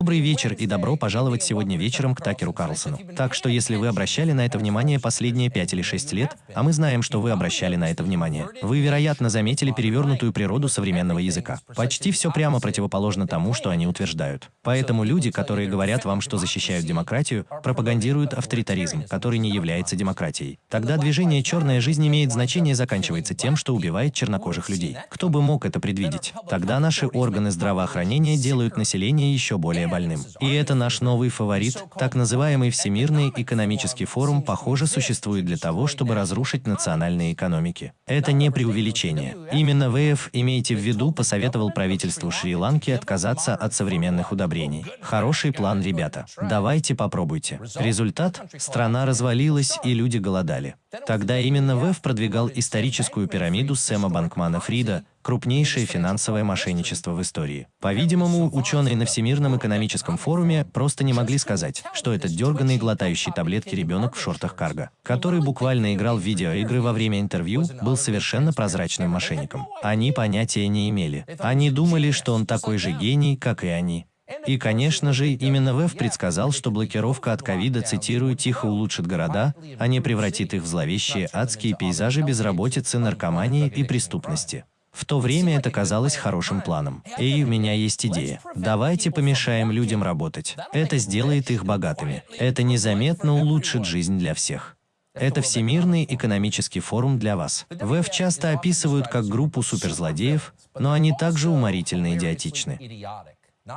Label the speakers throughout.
Speaker 1: Добрый вечер и добро пожаловать сегодня вечером к Такеру Карлсону. Так что если вы обращали на это внимание последние 5 или 6 лет, а мы знаем, что вы обращали на это внимание, вы, вероятно, заметили перевернутую природу современного языка. Почти все прямо противоположно тому, что они утверждают. Поэтому люди, которые говорят вам, что защищают демократию, пропагандируют авторитаризм, который не является демократией. Тогда движение «Черная жизнь» имеет значение заканчивается тем, что убивает чернокожих людей. Кто бы мог это предвидеть? Тогда наши органы здравоохранения делают население еще более больным. И это наш новый фаворит, так называемый Всемирный экономический форум, похоже, существует для того, чтобы разрушить национальные экономики. Это не преувеличение. Именно ВФ, имейте в виду, посоветовал правительству Шри-Ланки отказаться от современных удобрений. Хороший план, ребята. Давайте попробуйте. Результат? Страна развалилась, и люди голодали. Тогда именно ВЭФ продвигал историческую пирамиду Сэма Банкмана Фрида, крупнейшее финансовое мошенничество в истории. По-видимому, ученые на Всемирном экономическом форуме просто не могли сказать, что этот дерганный глотающий таблетки ребенок в шортах карго, который буквально играл в видеоигры во время интервью, был совершенно прозрачным мошенником. Они понятия не имели. Они думали, что он такой же гений, как и они. И, конечно же, именно ВЭФ предсказал, что блокировка от ковида, цитирую, «тихо улучшит города, а не превратит их в зловещие адские пейзажи безработицы, наркомании и преступности». В то время это казалось хорошим планом. И у меня есть идея. Давайте помешаем людям работать. Это сделает их богатыми. Это незаметно улучшит жизнь для всех. Это Всемирный экономический форум для вас. ВЭФ часто описывают как группу суперзлодеев, но они также уморительно идиотичны.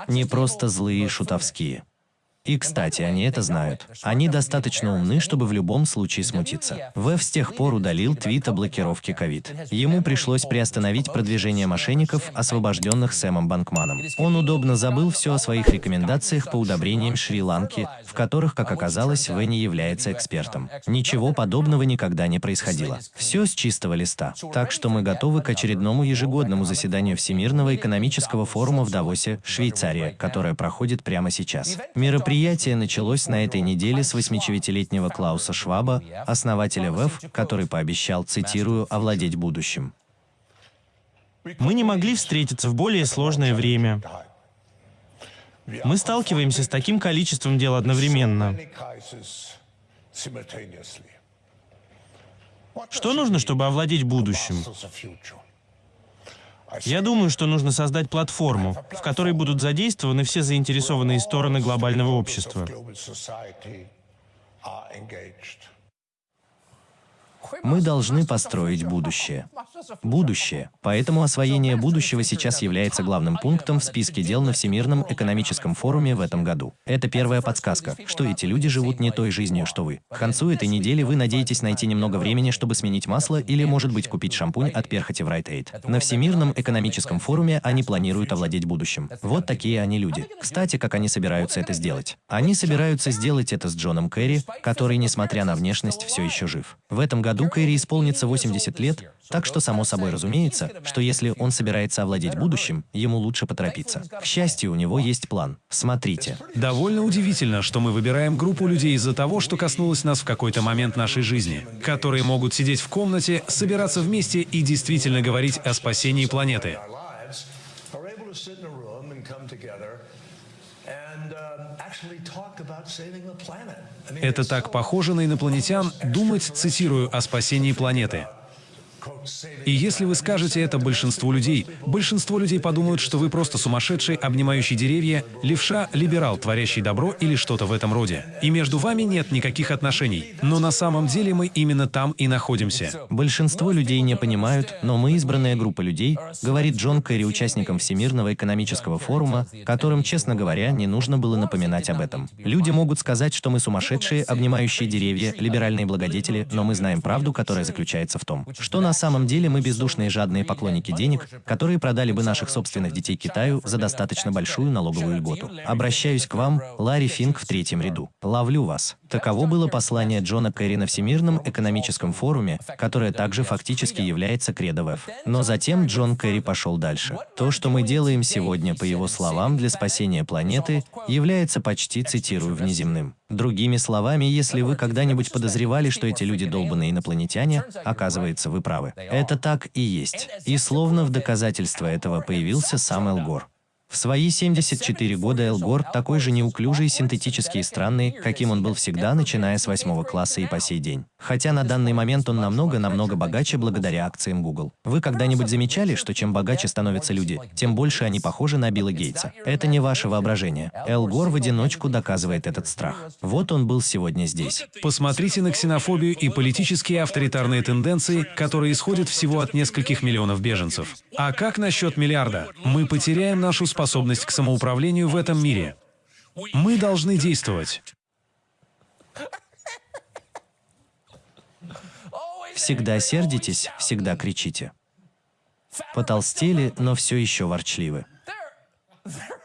Speaker 1: Не просто злые и шутовские. И, кстати, они это знают. Они достаточно умны, чтобы в любом случае смутиться. Вэв с тех пор удалил твит о блокировке ковид. Ему пришлось приостановить продвижение мошенников, освобожденных Сэмом Банкманом. Он удобно забыл все о своих рекомендациях по удобрениям Шри-Ланки, в которых, как оказалось, В не является экспертом. Ничего подобного никогда не происходило. Все с чистого листа. Так что мы готовы к очередному ежегодному заседанию Всемирного экономического форума в Давосе, Швейцария, которое проходит прямо сейчас. Мероприятие Мероприятие началось на этой неделе с 89-летнего Клауса Шваба, основателя ВЭФ, который пообещал, цитирую, «овладеть будущим».
Speaker 2: Мы не могли встретиться в более сложное время. Мы сталкиваемся с таким количеством дел одновременно. Что нужно, чтобы овладеть будущим? Я думаю, что нужно создать платформу, в которой будут задействованы все заинтересованные стороны глобального общества.
Speaker 1: Мы должны построить будущее. Будущее. Поэтому освоение будущего сейчас является главным пунктом в списке дел на Всемирном экономическом форуме в этом году. Это первая подсказка, что эти люди живут не той жизнью, что вы. К концу этой недели вы надеетесь найти немного времени, чтобы сменить масло или, может быть, купить шампунь от перхоти в Right Aid. На Всемирном экономическом форуме они планируют овладеть будущим. Вот такие они люди. Кстати, как они собираются это сделать? Они собираются сделать это с Джоном Керри, который, несмотря на внешность, все еще жив. В этом году году Кэрри исполнится 80 лет, так что само собой разумеется, что если он собирается овладеть будущим, ему лучше поторопиться. К счастью, у него есть план. Смотрите.
Speaker 3: Довольно удивительно, что мы выбираем группу людей из-за того, что коснулось нас в какой-то момент нашей жизни, которые могут сидеть в комнате, собираться вместе и действительно говорить о спасении планеты. Это так похоже на инопланетян думать, цитирую, о спасении планеты. И если вы скажете это большинству людей, большинство людей подумают, что вы просто сумасшедший, обнимающий деревья, левша, либерал, творящий добро или что-то в этом роде. И между вами нет никаких отношений. Но на самом деле мы именно там и находимся.
Speaker 1: Большинство людей не понимают, но мы избранная группа людей, говорит Джон Керри участникам Всемирного экономического форума, которым, честно говоря, не нужно было напоминать об этом. Люди могут сказать, что мы сумасшедшие, обнимающие деревья, либеральные благодетели, но мы знаем правду, которая заключается в том, что на самом деле мы бездушные жадные поклонники денег, которые продали бы наших собственных детей Китаю за достаточно большую налоговую льготу. Обращаюсь к вам, Ларри Финк в третьем ряду. Ловлю вас. Таково было послание Джона Керри на Всемирном экономическом форуме, которое также фактически является кредо ВЭФ. Но затем Джон Керри пошел дальше. То, что мы делаем сегодня, по его словам, для спасения планеты, является почти, цитирую, внеземным. Другими словами, если вы когда-нибудь подозревали, что эти люди долбанные инопланетяне, оказывается, вы правы. Это так и есть. И словно в доказательство этого появился сам Эл Гор. В свои 74 года Эл Гор такой же неуклюжий, синтетический и странный, каким он был всегда, начиная с восьмого класса и по сей день. Хотя на данный момент он намного-намного богаче благодаря акциям Google. Вы когда-нибудь замечали, что чем богаче становятся люди, тем больше они похожи на Билла Гейтса? Это не ваше воображение. Эл Гор в одиночку доказывает этот страх. Вот он был сегодня здесь.
Speaker 3: Посмотрите на ксенофобию и политические авторитарные тенденции, которые исходят всего от нескольких миллионов беженцев. А как насчет миллиарда? Мы потеряем нашу способность к самоуправлению в этом мире. Мы должны действовать.
Speaker 1: Всегда сердитесь, всегда кричите. Потолстели, но все еще ворчливы.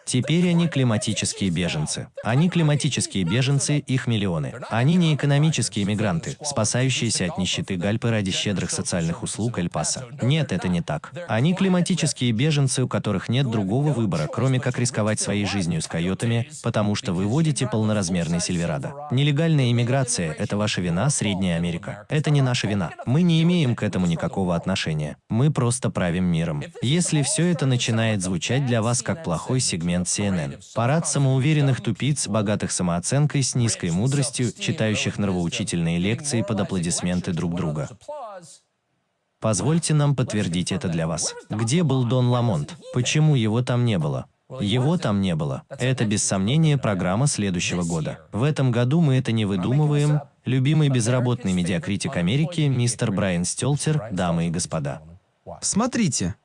Speaker 1: Теперь они климатические беженцы. Они климатические беженцы, их миллионы. Они не экономические мигранты, спасающиеся от нищеты Гальпы ради щедрых социальных услуг Эль-Паса. Нет, это не так. Они климатические беженцы, у которых нет другого выбора, кроме как рисковать своей жизнью с койотами, потому что вы водите полноразмерный Сильверадо. Нелегальная иммиграция – это ваша вина, Средняя Америка. Это не наша вина. Мы не имеем к этому никакого отношения. Мы просто правим миром. Если все это начинает звучать для вас как плохой сегмент сегмент CNN. Парад самоуверенных тупиц, богатых самооценкой, с низкой мудростью, читающих нравоучительные лекции под аплодисменты друг друга. Позвольте нам подтвердить это для вас. Где был Дон Ламонт? Почему его там не было? Его там не было. Это, без сомнения, программа следующего года. В этом году мы это не выдумываем. Любимый безработный медиакритик Америки, мистер Брайан Стелтер, дамы и господа.
Speaker 4: Смотрите,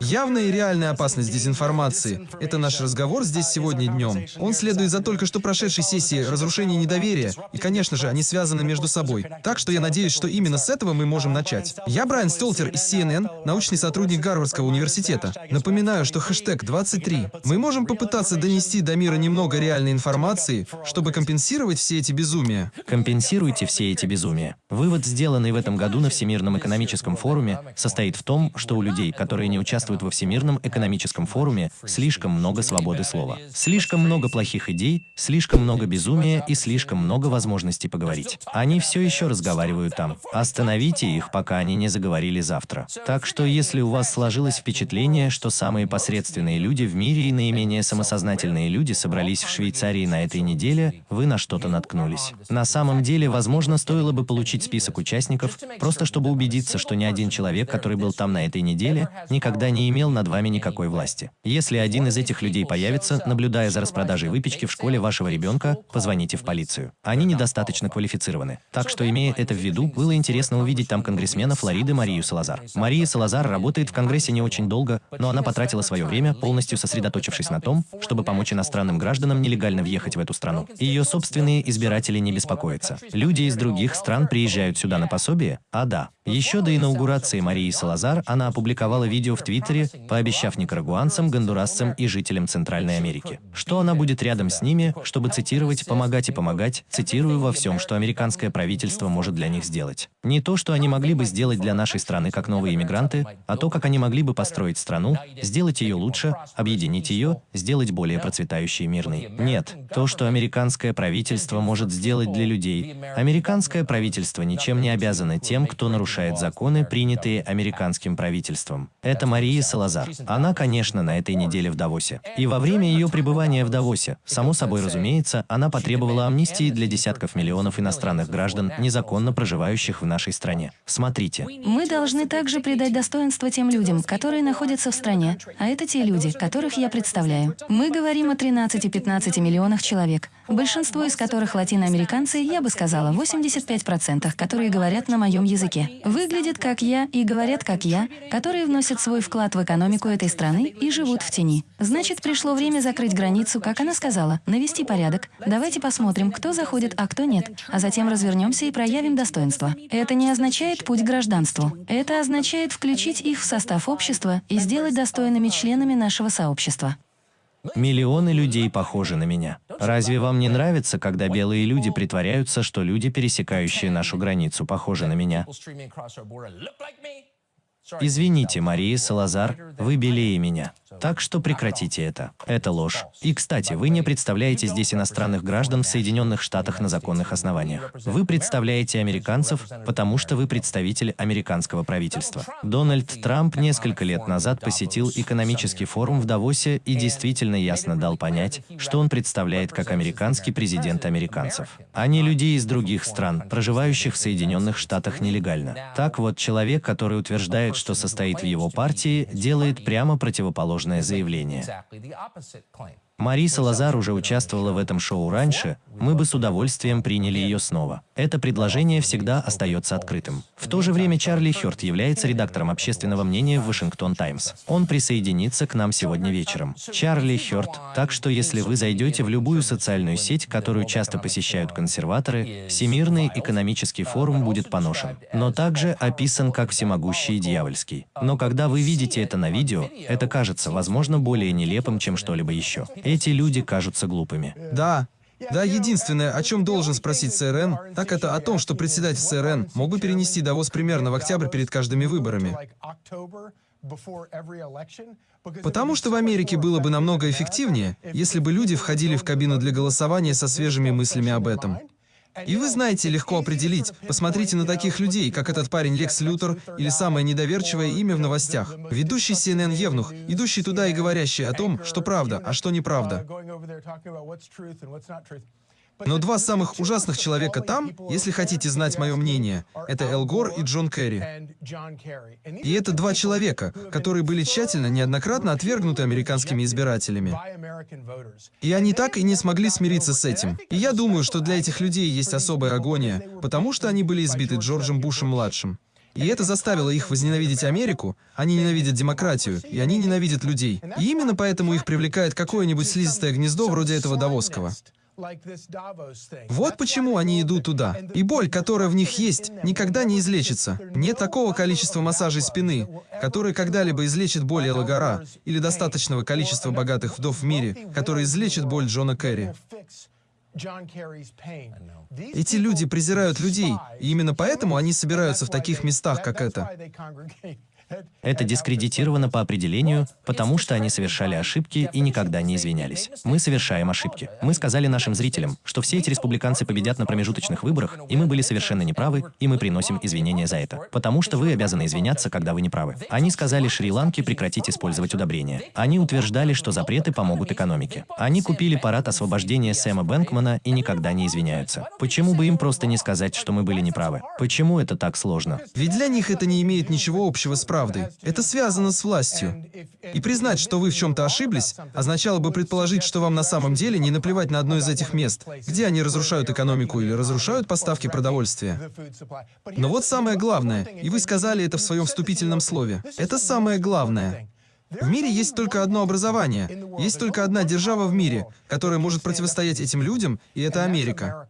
Speaker 4: Явная и реальная опасность дезинформации – это наш разговор здесь сегодня днем. Он следует за только что прошедшей сессией разрушения недоверия, и, конечно же, они связаны между собой. Так что я надеюсь, что именно с этого мы можем начать. Я Брайан Столтер из CNN, научный сотрудник Гарвардского университета. Напоминаю, что хэштег 23. Мы можем попытаться донести до мира немного реальной информации, чтобы компенсировать все эти безумия.
Speaker 1: Компенсируйте все эти безумия. Вывод, сделанный в этом году на Всемирном экономическом форуме, состоит в том, что у людей, которые не участвуют участвуют во Всемирном экономическом форуме, слишком много свободы слова. Слишком много плохих идей, слишком много безумия и слишком много возможностей поговорить. Они все еще разговаривают там. Остановите их, пока они не заговорили завтра. Так что если у вас сложилось впечатление, что самые посредственные люди в мире и наименее самосознательные люди собрались в Швейцарии на этой неделе, вы на что-то наткнулись. На самом деле, возможно, стоило бы получить список участников, просто чтобы убедиться, что ни один человек, который был там на этой неделе, никогда никогда не имел над вами никакой власти. Если один из этих людей появится, наблюдая за распродажей выпечки в школе вашего ребенка, позвоните в полицию. Они недостаточно квалифицированы. Так что, имея это в виду, было интересно увидеть там конгрессмена Флориды Марию Салазар. Мария Салазар работает в Конгрессе не очень долго, но она потратила свое время, полностью сосредоточившись на том, чтобы помочь иностранным гражданам нелегально въехать в эту страну. Ее собственные избиратели не беспокоятся. Люди из других стран приезжают сюда на пособие? А да. Еще до инаугурации Марии Салазар она опубликовала видео в Твиттере, пообещав никарагуанцам, гондурасцам и жителям Центральной Америки, что она будет рядом с ними, чтобы цитировать «помогать и помогать», цитирую во всем, что американское правительство может для них сделать. Не то, что они могли бы сделать для нашей страны как новые иммигранты, а то, как они могли бы построить страну, сделать ее лучше, объединить ее, сделать более процветающей и мирной. Нет, то, что американское правительство может сделать для людей. Американское правительство ничем не обязано тем, кто нарушает законы, принятые американским правительством. Это Мария Салазар. Она, конечно, на этой неделе в Давосе. И во время ее пребывания в Давосе, само собой разумеется, она потребовала амнистии для десятков миллионов иностранных граждан, незаконно проживающих в нашей стране. Смотрите.
Speaker 5: Мы должны также придать достоинство тем людям, которые находятся в стране, а это те люди, которых я представляю. Мы говорим о 13-15 миллионах человек, большинство из которых латиноамериканцы, я бы сказала, 85%, которые говорят на моем языке. Выглядят как я и говорят как я, которые вносят свой вклад в экономику этой страны и живут в тени. Значит, пришло время закрыть границу, как она сказала, навести порядок. Давайте посмотрим, кто заходит, а кто нет, а затем развернемся и проявим достоинство. Это не означает путь к гражданству. Это означает включить их в состав общества и сделать достойными членами нашего сообщества.
Speaker 1: Миллионы людей похожи на меня. Разве вам не нравится, когда белые люди притворяются, что люди, пересекающие нашу границу, похожи на меня? Извините, Мария Салазар, вы белее меня. Так что прекратите это. Это ложь. И, кстати, вы не представляете здесь иностранных граждан в Соединенных Штатах на законных основаниях. Вы представляете американцев, потому что вы представитель американского правительства. Дональд Трамп несколько лет назад посетил экономический форум в Давосе и действительно ясно дал понять, что он представляет как американский президент американцев, а не людей из других стран, проживающих в Соединенных Штатах нелегально. Так вот, человек, который утверждает, что состоит в его партии, делает прямо противоположное заявление. Мариса Лазар уже участвовала в этом шоу раньше, мы бы с удовольствием приняли ее снова. Это предложение всегда остается открытым. В то же время Чарли Хёрд является редактором общественного мнения в Вашингтон Таймс. Он присоединится к нам сегодня вечером. Чарли Хёрд, так что если вы зайдете в любую социальную сеть, которую часто посещают консерваторы, Всемирный экономический форум будет поношен, но также описан как всемогущий и дьявольский. Но когда вы видите это на видео, это кажется, возможно, более нелепым, чем что-либо еще. Эти люди кажутся глупыми.
Speaker 4: Да, да, единственное, о чем должен спросить ЦРН, так это о том, что председатель ЦРН мог бы перенести Давос примерно в октябрь перед каждыми выборами. Потому что в Америке было бы намного эффективнее, если бы люди входили в кабину для голосования со свежими мыслями об этом. И вы знаете, легко определить. Посмотрите на таких людей, как этот парень Лекс Лютер или самое недоверчивое имя в новостях. Ведущий CNN Евнух, идущий туда и говорящий о том, что правда, а что неправда. Но два самых ужасных человека там, если хотите знать мое мнение, это Эл Гор и Джон Керри. И это два человека, которые были тщательно, неоднократно отвергнуты американскими избирателями. И они так и не смогли смириться с этим. И я думаю, что для этих людей есть особая агония, потому что они были избиты Джорджем Бушем-младшим. И это заставило их возненавидеть Америку, они ненавидят демократию, и они ненавидят людей. И именно поэтому их привлекает какое-нибудь слизистое гнездо вроде этого Давосского. Вот почему они идут туда. И боль, которая в них есть, никогда не излечится. Нет такого количества массажей спины, которые когда-либо излечит боль Элла Гора, или достаточного количества богатых вдов в мире, которые излечат боль Джона Керри. Эти люди презирают людей, и именно поэтому они собираются в таких местах, как это.
Speaker 1: Это дискредитировано по определению, потому что они совершали ошибки и никогда не извинялись. Мы совершаем ошибки. Мы сказали нашим зрителям, что все эти республиканцы победят на промежуточных выборах, и мы были совершенно неправы, и мы приносим извинения за это. Потому что вы обязаны извиняться, когда вы неправы. Они сказали Шри-Ланке прекратить использовать удобрения. Они утверждали, что запреты помогут экономике. Они купили парад освобождения Сэма Бэнкмана и никогда не извиняются. Почему бы им просто не сказать, что мы были неправы? Почему это так сложно?
Speaker 4: Ведь для них это не имеет ничего общего с правдой правдой. Это связано с властью. И признать, что вы в чем-то ошиблись, означало бы предположить, что вам на самом деле не наплевать на одно из этих мест, где они разрушают экономику или разрушают поставки продовольствия. Но вот самое главное, и вы сказали это в своем вступительном слове, это самое главное. В мире есть только одно образование, есть только одна держава в мире, которая может противостоять этим людям, и это Америка.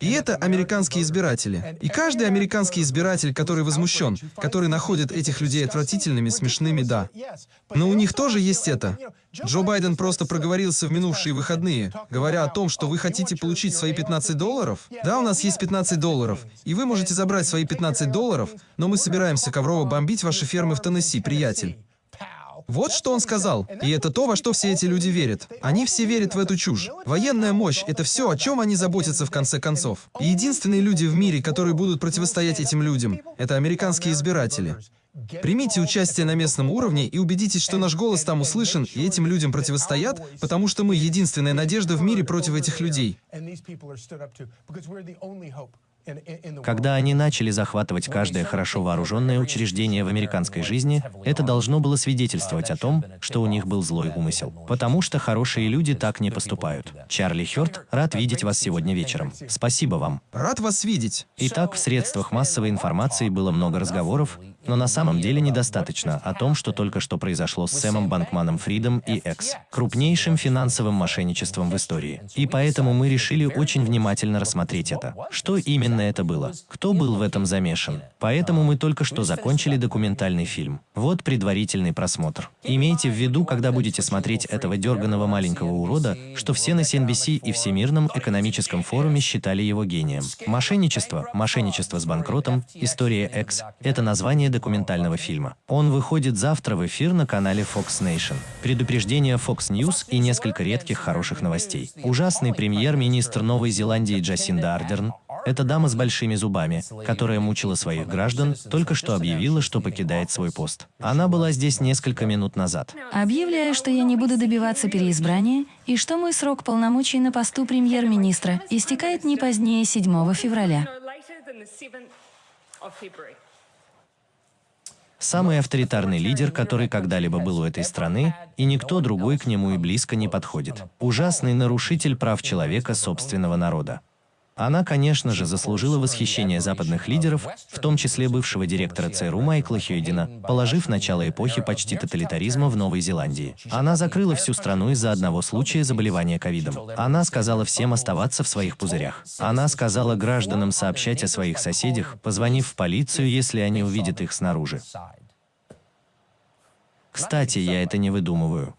Speaker 4: И это американские избиратели. И каждый американский избиратель, который возмущен, который находит этих людей отвратительными, смешными, да. Но у них тоже есть это. Джо Байден просто проговорился в минувшие выходные, говоря о том, что вы хотите получить свои 15 долларов. Да, у нас есть 15 долларов, и вы можете забрать свои 15 долларов, но мы собираемся коврово бомбить ваши фермы в Теннесси, приятель. Вот что он сказал. И это то, во что все эти люди верят. Они все верят в эту чушь. Военная мощь — это все, о чем они заботятся в конце концов. И единственные люди в мире, которые будут противостоять этим людям, это американские избиратели. Примите участие на местном уровне и убедитесь, что наш голос там услышан, и этим людям противостоят, потому что мы единственная надежда в мире против этих людей.
Speaker 1: Когда они начали захватывать каждое хорошо вооруженное учреждение в американской жизни, это должно было свидетельствовать о том, что у них был злой умысел. Потому что хорошие люди так не поступают. Чарли Хёрд, рад видеть вас сегодня вечером. Спасибо вам.
Speaker 4: Рад вас видеть.
Speaker 1: Итак, в средствах массовой информации было много разговоров, но на самом деле недостаточно о том, что только что произошло с Сэмом Банкманом Фридом и Экс, крупнейшим финансовым мошенничеством в истории. И поэтому мы решили очень внимательно рассмотреть это. Что именно это было? Кто был в этом замешан? Поэтому мы только что закончили документальный фильм. Вот предварительный просмотр. Имейте в виду, когда будете смотреть этого дерганого маленького урода, что все на CNBC и Всемирном экономическом форуме считали его гением. Мошенничество, мошенничество с банкротом, история FTX — это название документального фильма. Он выходит завтра в эфир на канале Fox Nation. Предупреждение Fox News и несколько редких хороших новостей. Ужасный премьер-министр Новой Зеландии Джасинда Ардерн эта дама с большими зубами, которая мучила своих граждан, только что объявила, что покидает свой пост. Она была здесь несколько минут назад.
Speaker 5: Объявляю, что я не буду добиваться переизбрания и что мой срок полномочий на посту премьер-министра истекает не позднее 7 февраля.
Speaker 1: Самый авторитарный лидер, который когда-либо был у этой страны, и никто другой к нему и близко не подходит. Ужасный нарушитель прав человека собственного народа. Она, конечно же, заслужила восхищение западных лидеров, в том числе бывшего директора ЦРУ Майкла Хьюдина, положив начало эпохи почти тоталитаризма в Новой Зеландии. Она закрыла всю страну из-за одного случая заболевания ковидом. Она сказала всем оставаться в своих пузырях. Она сказала гражданам сообщать о своих соседях, позвонив в полицию, если они увидят их снаружи. Кстати, я это не выдумываю.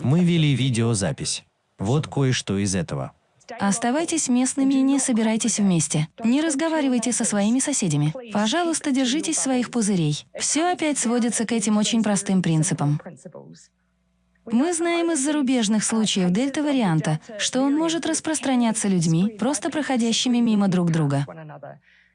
Speaker 1: Мы вели видеозапись. Вот кое-что из этого.
Speaker 5: Оставайтесь местными и не собирайтесь вместе. Не разговаривайте со своими соседями. Пожалуйста, держитесь своих пузырей. Все опять сводится к этим очень простым принципам. Мы знаем из зарубежных случаев дельта-варианта, что он может распространяться людьми, просто проходящими мимо друг друга.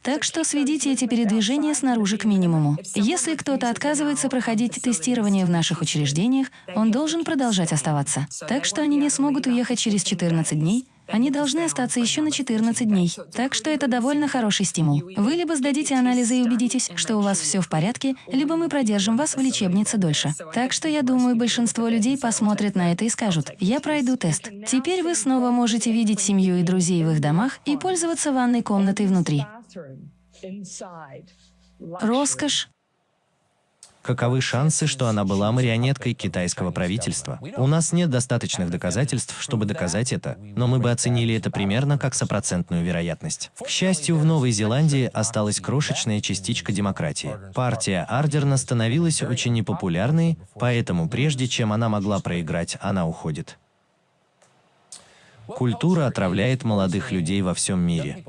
Speaker 5: Так что сведите эти передвижения снаружи к минимуму. Если кто-то отказывается проходить тестирование в наших учреждениях, он должен продолжать оставаться. Так что они не смогут уехать через 14 дней, они должны остаться еще на 14 дней. Так что это довольно хороший стимул. Вы либо сдадите анализы и убедитесь, что у вас все в порядке, либо мы продержим вас в лечебнице дольше. Так что я думаю, большинство людей посмотрят на это и скажут, я пройду тест. Теперь вы снова можете видеть семью и друзей в их домах и пользоваться ванной комнатой внутри. Роскошь,
Speaker 1: Каковы шансы, что она была марионеткой китайского правительства? У нас нет достаточных доказательств, чтобы доказать это, но мы бы оценили это примерно как сопроцентную вероятность. К счастью, в Новой Зеландии осталась крошечная частичка демократии. Партия Ардерна становилась очень непопулярной, поэтому прежде чем она могла проиграть, она уходит. Культура отравляет молодых людей во всем мире.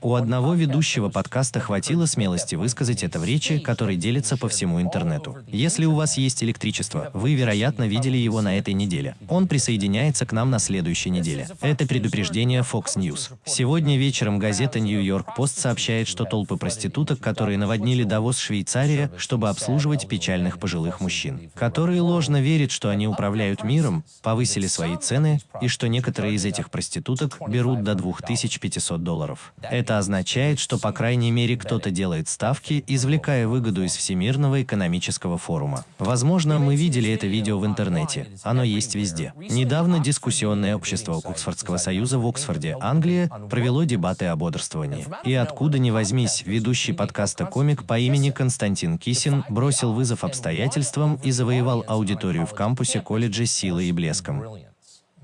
Speaker 1: У одного ведущего подкаста хватило смелости высказать это в речи, который делится по всему интернету. Если у вас есть электричество, вы, вероятно, видели его на этой неделе. Он присоединяется к нам на следующей неделе. Это предупреждение Fox News. Сегодня вечером газета New York Post сообщает, что толпы проституток, которые наводнили Давос Швейцария, чтобы обслуживать печальных пожилых мужчин, которые ложно верят, что они управляют миром, повысили свои цены, и что некоторые из этих проституток берут до 2500 долларов. Это это означает, что по крайней мере кто-то делает ставки, извлекая выгоду из Всемирного экономического форума. Возможно, мы видели это видео в интернете. Оно есть везде. Недавно дискуссионное общество Оксфордского союза в Оксфорде, Англия, провело дебаты о бодрствовании. И откуда ни возьмись, ведущий подкаста комик по имени Константин Кисин бросил вызов обстоятельствам и завоевал аудиторию в кампусе колледжа силой и блеском.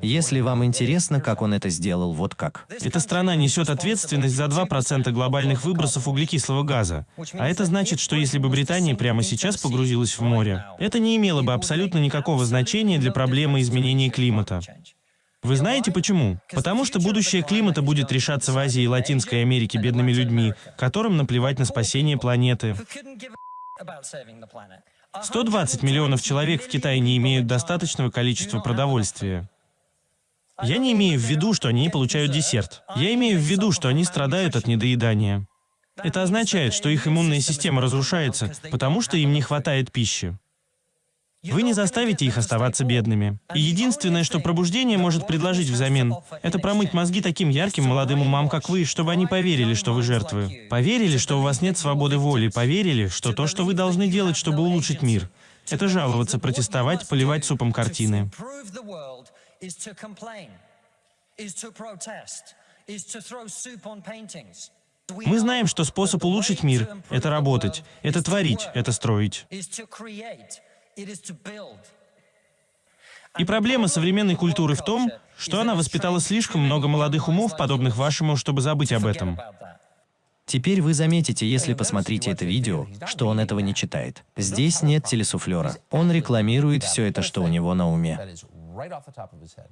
Speaker 1: Если вам интересно, как он это сделал, вот как.
Speaker 2: Эта страна несет ответственность за 2% глобальных выбросов углекислого газа. А это значит, что если бы Британия прямо сейчас погрузилась в море, это не имело бы абсолютно никакого значения для проблемы изменения климата. Вы знаете почему? Потому что будущее климата будет решаться в Азии и Латинской Америке бедными людьми, которым наплевать на спасение планеты. 120 миллионов человек в Китае не имеют достаточного количества продовольствия. Я не имею в виду, что они не получают десерт. Я имею в виду, что они страдают от недоедания. Это означает, что их иммунная система разрушается, потому что им не хватает пищи. Вы не заставите их оставаться бедными. И единственное, что пробуждение может предложить взамен, это промыть мозги таким ярким молодым умам, как вы, чтобы они поверили, что вы жертвы. Поверили, что у вас нет свободы воли. Поверили, что то, что вы должны делать, чтобы улучшить мир, это жаловаться, протестовать, поливать супом картины is to complain, is to protest, is to throw soup on paintings. Мы знаем, что способ улучшить мир — это работать, это творить, это строить. И проблема современной культуры в том, что она воспитала слишком много молодых умов, подобных вашему, чтобы забыть об этом.
Speaker 1: Теперь вы заметите, если посмотрите это видео, что он этого не читает. Здесь нет телесуфлера. Он рекламирует все это, что у него на уме. right off the top of his head.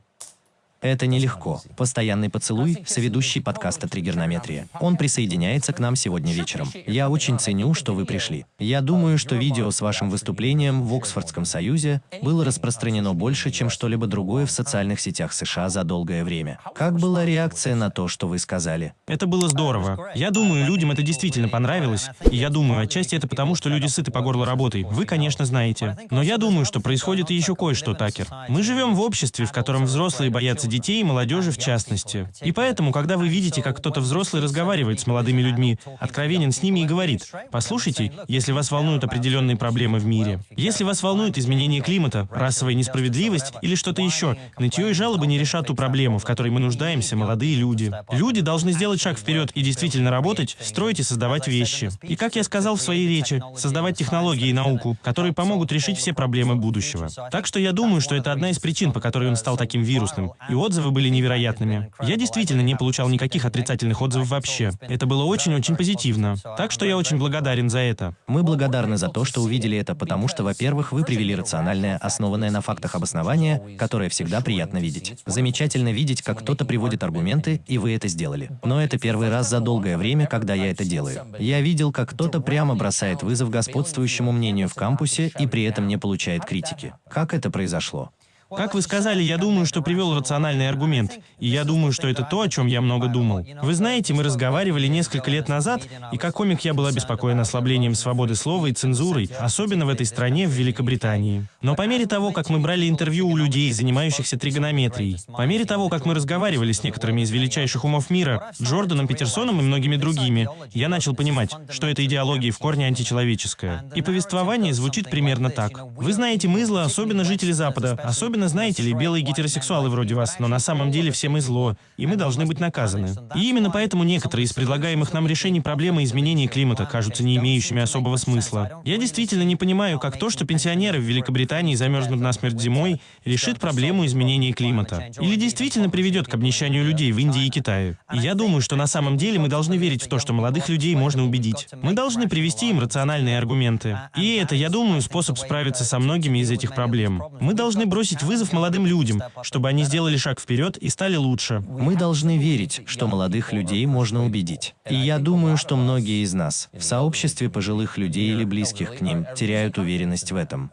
Speaker 1: Это нелегко. Постоянный поцелуй, соведущий подкаста «Триггернометрия». Он присоединяется к нам сегодня вечером. Я очень ценю, что вы пришли. Я думаю, что видео с вашим выступлением в Оксфордском союзе было распространено больше, чем что-либо другое в социальных сетях США за долгое время. Как была реакция на то, что вы сказали?
Speaker 2: Это было здорово. Я думаю, людям это действительно понравилось. И я думаю, отчасти это потому, что люди сыты по горло работой. Вы, конечно, знаете. Но я думаю, что происходит и еще кое-что, Такер. Мы живем в обществе, в котором взрослые боятся детей и молодежи в частности. И поэтому, когда вы видите, как кто-то взрослый разговаривает с молодыми людьми, откровенен с ними и говорит, «Послушайте, если вас волнуют определенные проблемы в мире, если вас волнует изменение климата, расовая несправедливость или что-то еще, нытье и жалобы не решат ту проблему, в которой мы нуждаемся, молодые люди. Люди должны сделать шаг вперед и действительно работать, строить и создавать вещи. И как я сказал в своей речи, создавать технологии и науку, которые помогут решить все проблемы будущего. Так что я думаю, что это одна из причин, по которой он стал таким вирусным. И отзывы были невероятными. Я действительно не получал никаких отрицательных отзывов вообще. Это было очень-очень позитивно. Так что я очень благодарен за это.
Speaker 1: Мы благодарны за то, что увидели это, потому что, во-первых, вы привели рациональное, основанное на фактах обоснование, которое всегда приятно видеть. Замечательно видеть, как кто-то приводит аргументы, и вы это сделали. Но это первый раз за долгое время, когда я это делаю. Я видел, как кто-то прямо бросает вызов господствующему мнению в кампусе и при этом не получает критики. Как это произошло?
Speaker 2: Как вы сказали, я думаю, что привел рациональный аргумент. И я думаю, что это то, о чем я много думал. Вы знаете, мы разговаривали несколько лет назад, и как комик я был обеспокоен ослаблением свободы слова и цензурой, особенно в этой стране, в Великобритании. Но по мере того, как мы брали интервью у людей, занимающихся тригонометрией, по мере того, как мы разговаривали с некоторыми из величайших умов мира, Джорданом Петерсоном и многими другими, я начал понимать, что эта идеология в корне античеловеческая. И повествование звучит примерно так. Вы знаете, мы зло, особенно жители Запада, особенно Особенно, знаете ли, белые гетеросексуалы вроде вас, но на самом деле все мы зло, и мы должны быть наказаны. И именно поэтому некоторые из предлагаемых нам решений проблемы изменения климата кажутся не имеющими особого смысла. Я действительно не понимаю, как то, что пенсионеры в Великобритании замерзнут насмерть зимой, решит проблему изменения климата. Или действительно приведет к обнищанию людей в Индии и Китае. И я думаю, что на самом деле мы должны верить в то, что молодых людей можно убедить. Мы должны привести им рациональные аргументы. И это, я думаю, способ справиться со многими из этих проблем. Мы должны бросить вызов молодым людям, чтобы они сделали шаг вперед и стали лучше.
Speaker 1: Мы должны верить, что молодых людей можно убедить. И я думаю, что многие из нас в сообществе пожилых людей или близких к ним теряют уверенность в этом.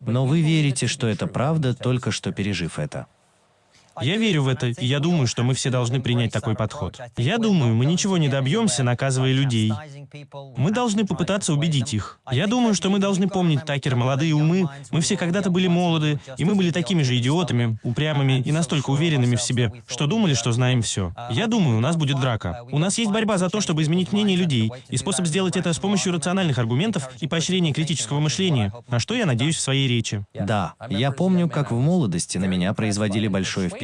Speaker 1: Но вы верите, что это правда, только что пережив это.
Speaker 2: Я верю в это, и я думаю, что мы все должны принять такой подход. Я думаю, мы ничего не добьемся, наказывая людей. Мы должны попытаться убедить их. Я думаю, что мы должны помнить, Такер, молодые умы, мы все когда-то были молоды, и мы были такими же идиотами, упрямыми и настолько уверенными в себе, что думали, что знаем все. Я думаю, у нас будет драка. У нас есть борьба за то, чтобы изменить мнение людей, и способ сделать это с помощью рациональных аргументов и поощрения критического мышления, на что я надеюсь в своей речи.
Speaker 1: Да, я помню, как в молодости на меня производили большое впечатление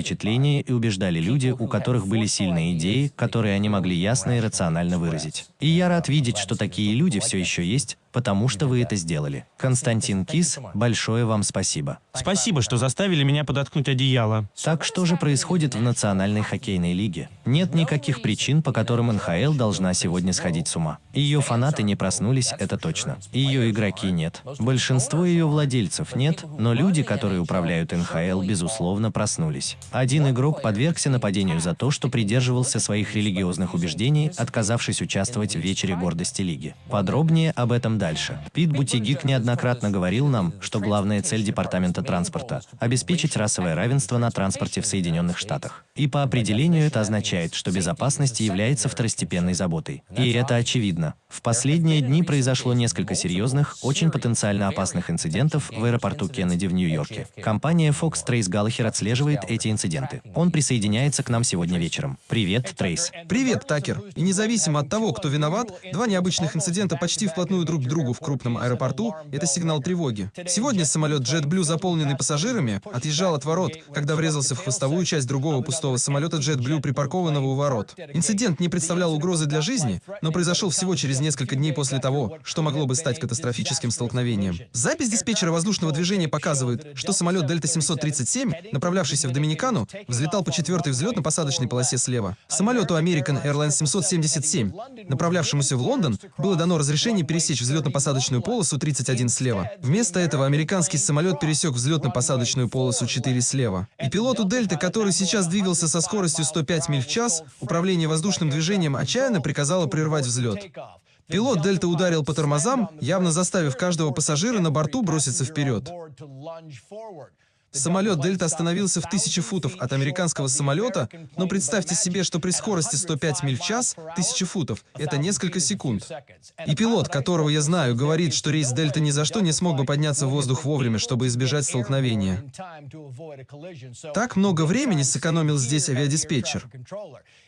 Speaker 1: и убеждали люди, у которых были сильные идеи, которые они могли ясно и рационально выразить. И я рад видеть, что такие люди все еще есть, потому что вы это сделали. Константин Кис, большое вам спасибо.
Speaker 2: Спасибо, что заставили меня подоткнуть одеяло.
Speaker 1: Так что же происходит в Национальной хоккейной лиге? Нет никаких причин, по которым НХЛ должна сегодня сходить с ума. Ее фанаты не проснулись, это точно. Ее игроки нет. Большинство ее владельцев нет, но люди, которые управляют НХЛ, безусловно, проснулись. Один игрок подвергся нападению за то, что придерживался своих религиозных убеждений, отказавшись участвовать в вечере гордости лиги. Подробнее об этом дальше. Пит Бутигик неоднократно говорил нам, что главная цель Департамента транспорта – обеспечить расовое равенство на транспорте в Соединенных Штатах. И по определению это означает, что безопасность является второстепенной заботой. И это очевидно. В последние дни произошло несколько серьезных, очень потенциально опасных инцидентов в аэропорту Кеннеди в Нью-Йорке. Компания Fox Trace Gallagher отслеживает эти инциденты. Он присоединяется к нам сегодня вечером. Привет, Трейс.
Speaker 4: Привет, Такер. И независимо от того, кто виноват, два необычных инцидента почти вплотную друг другу в крупном аэропорту — это сигнал тревоги. Сегодня самолет JetBlue, заполненный пассажирами, отъезжал от ворот, когда врезался в хвостовую часть другого пустого самолета JetBlue, припаркованного у ворот. Инцидент не представлял угрозы для жизни, но произошел всего через несколько дней после того, что могло бы стать катастрофическим столкновением. Запись диспетчера воздушного движения показывает, что самолет Дельта 737, направлявшийся в Доминикану, взлетал по четвертой взлетно-посадочной полосе слева. Самолету American Airlines 777, направлявшемуся в Лондон, было дано разрешение пересечь взлет взлетно-посадочную полосу 31 слева. Вместо этого американский самолет пересек взлетно-посадочную полосу 4 слева. И пилоту Дельты, который сейчас двигался со скоростью 105 миль в час, управление воздушным движением отчаянно приказало прервать взлет. Пилот Дельта ударил по тормозам, явно заставив каждого пассажира на борту броситься вперед. Самолет Дельта остановился в тысячи футов от американского самолета, но представьте себе, что при скорости 105 миль в час, тысячи футов, это несколько секунд. И пилот, которого я знаю, говорит, что рейс Дельта ни за что не смог бы подняться в воздух вовремя, чтобы избежать столкновения. Так много времени сэкономил здесь авиадиспетчер.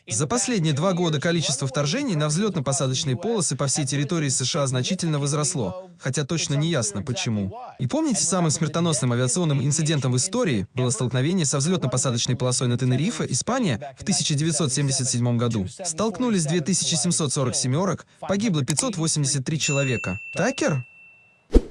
Speaker 4: За последние два года количество вторжений на взлетно-посадочные полосы по всей территории США значительно возросло, хотя точно не ясно почему. И помните, самым смертоносным авиационным инцидентом в истории было столкновение со взлетно-посадочной полосой на Тенерифе, Испания, в 1977 году. Столкнулись 2740 семерок, погибло 583 человека. Такер?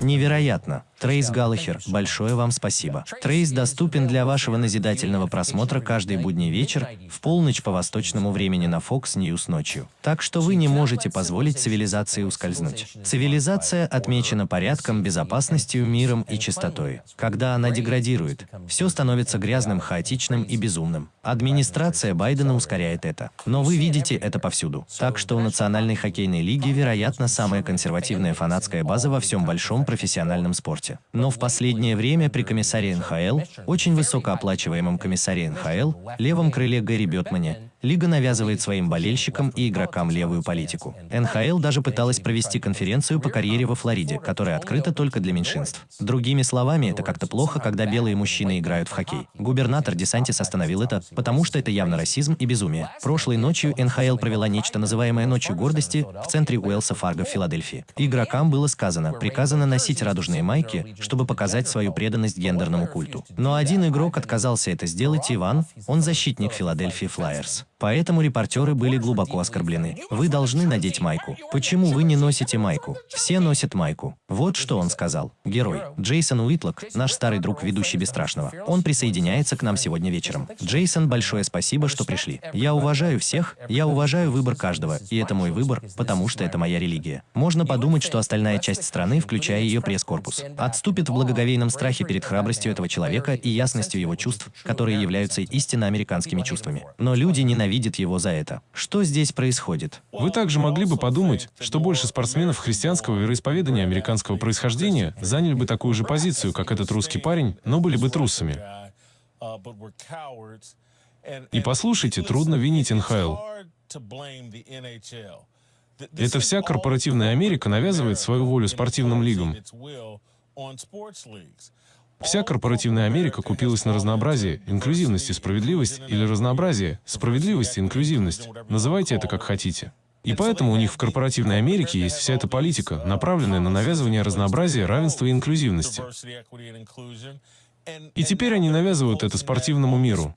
Speaker 1: Невероятно. Трейс Галлахер, большое вам спасибо. Трейс доступен для вашего назидательного просмотра каждый будний вечер в полночь по восточному времени на Fox News ночью. Так что вы не можете позволить цивилизации ускользнуть. Цивилизация отмечена порядком, безопасностью, миром и чистотой. Когда она деградирует, все становится грязным, хаотичным и безумным. Администрация Байдена ускоряет это. Но вы видите это повсюду. Так что у Национальной хоккейной лиги, вероятно, самая консервативная фанатская база во всем большом профессиональном спорте работе. Но в последнее время при комиссаре НХЛ, очень высокооплачиваемом комиссаре НХЛ, левом крыле Гэри Бетмане, Лига навязывает своим болельщикам и игрокам левую политику. НХЛ даже пыталась провести конференцию по карьере во Флориде, которая открыта только для меньшинств. Другими словами, это как-то плохо, когда белые мужчины играют в хоккей. Губернатор Десантис остановил это, потому что это явно расизм и безумие. Прошлой ночью НХЛ провела нечто называемое «Ночью гордости» в центре Уэлса Фарго в Филадельфии. Игрокам было сказано, приказано носить радужные майки, чтобы показать свою преданность гендерному культу. Но один игрок отказался это сделать, Иван, он защитник Филадельфии Флайерс. Поэтому репортеры были глубоко оскорблены. Вы должны надеть майку. Почему вы не носите майку? Все носят майку. Вот что он сказал. Герой. Джейсон Уитлок, наш старый друг, ведущий Бесстрашного. Он присоединяется к нам сегодня вечером. Джейсон, большое спасибо, что пришли. Я уважаю всех, я уважаю выбор каждого, и это мой выбор, потому что это моя религия. Можно подумать, что остальная часть страны, включая ее пресс-корпус, отступит в благоговейном страхе перед храбростью этого человека и ясностью его чувств, которые являются истинно американскими чувствами. Но люди ненавидят ненавидит его за это. Что здесь происходит?
Speaker 3: Вы также могли бы подумать, что больше спортсменов христианского вероисповедания американского происхождения заняли бы такую же позицию, как этот русский парень, но были бы трусами. И послушайте, трудно винить НХЛ. Это вся корпоративная Америка навязывает свою волю спортивным лигам. Вся корпоративная Америка купилась на разнообразие, инклюзивность и справедливость, или разнообразие, справедливость и инклюзивность. Называйте это как хотите. И поэтому у них в корпоративной Америке есть вся эта политика, направленная на навязывание разнообразия, равенства и инклюзивности. И теперь они навязывают это спортивному миру.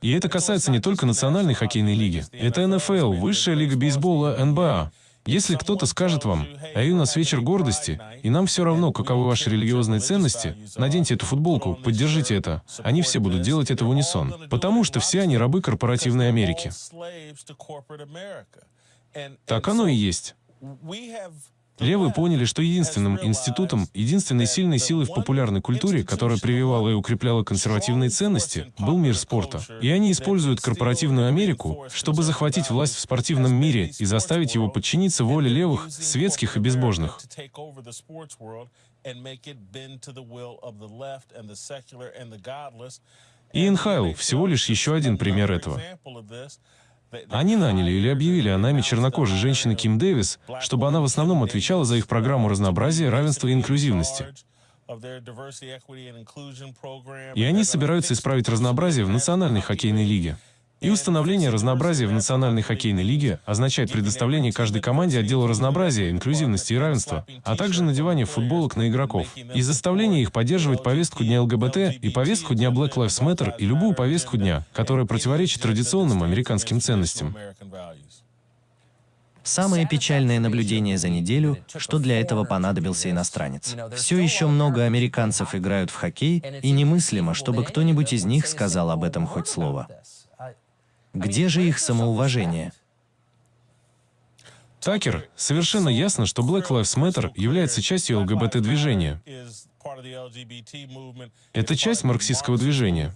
Speaker 3: И это касается не только Национальной хоккейной лиги. Это НФЛ, Высшая лига бейсбола, НБА. Если кто-то скажет вам, а у нас вечер гордости, и нам все равно, каковы ваши религиозные ценности, наденьте эту футболку, поддержите это, они все будут делать это в унисон, потому что все они рабы корпоративной Америки. Так оно и есть. Левые поняли, что единственным институтом, единственной сильной силой в популярной культуре, которая прививала и укрепляла консервативные ценности, был мир спорта. И они используют корпоративную Америку, чтобы захватить власть в спортивном мире и заставить его подчиниться воле левых, светских и безбожных. И Инхайл всего лишь еще один пример этого. Они наняли или объявили о найме чернокожей женщины Ким Дэвис, чтобы она в основном отвечала за их программу разнообразия, равенства и инклюзивности. И они собираются исправить разнообразие в Национальной хоккейной лиге. И установление разнообразия в Национальной хоккейной лиге означает предоставление каждой команде отдела разнообразия, инклюзивности и равенства, а также надевание футболок на игроков, и заставление их поддерживать повестку Дня ЛГБТ и повестку Дня Black Lives Matter и любую повестку дня, которая противоречит традиционным американским ценностям.
Speaker 1: Самое печальное наблюдение за неделю, что для этого понадобился иностранец. Все еще много американцев играют в хоккей, и немыслимо, чтобы кто-нибудь из них сказал об этом хоть слово. Где же их самоуважение?
Speaker 3: Такер, совершенно ясно, что Black Lives Matter является частью ЛГБТ-движения. Это часть марксистского движения.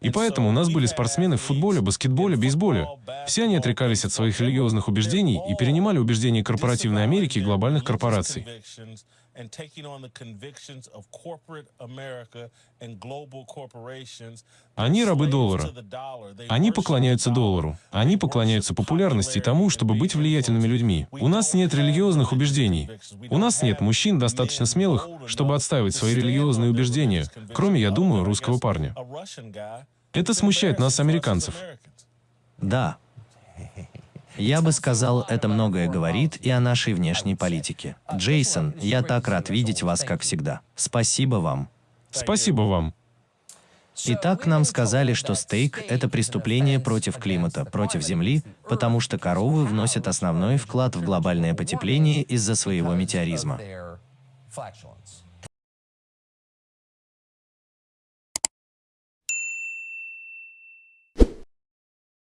Speaker 3: И поэтому у нас были спортсмены в футболе, баскетболе, бейсболе. Все они отрекались от своих религиозных убеждений и перенимали убеждения корпоративной Америки и глобальных корпораций. Они рабы доллара. Они поклоняются доллару. Они поклоняются популярности и тому, чтобы быть влиятельными людьми. У нас нет религиозных убеждений. У нас нет мужчин достаточно смелых, чтобы отстаивать свои религиозные убеждения, кроме, я думаю, русского парня. Это смущает нас, американцев.
Speaker 1: Да. Я бы сказал, это многое говорит и о нашей внешней политике. Джейсон, я так рад видеть вас, как всегда. Спасибо вам.
Speaker 3: Спасибо вам.
Speaker 1: Итак, нам сказали, что стейк – это преступление против климата, против Земли, потому что коровы вносят основной вклад в глобальное потепление из-за своего метеоризма.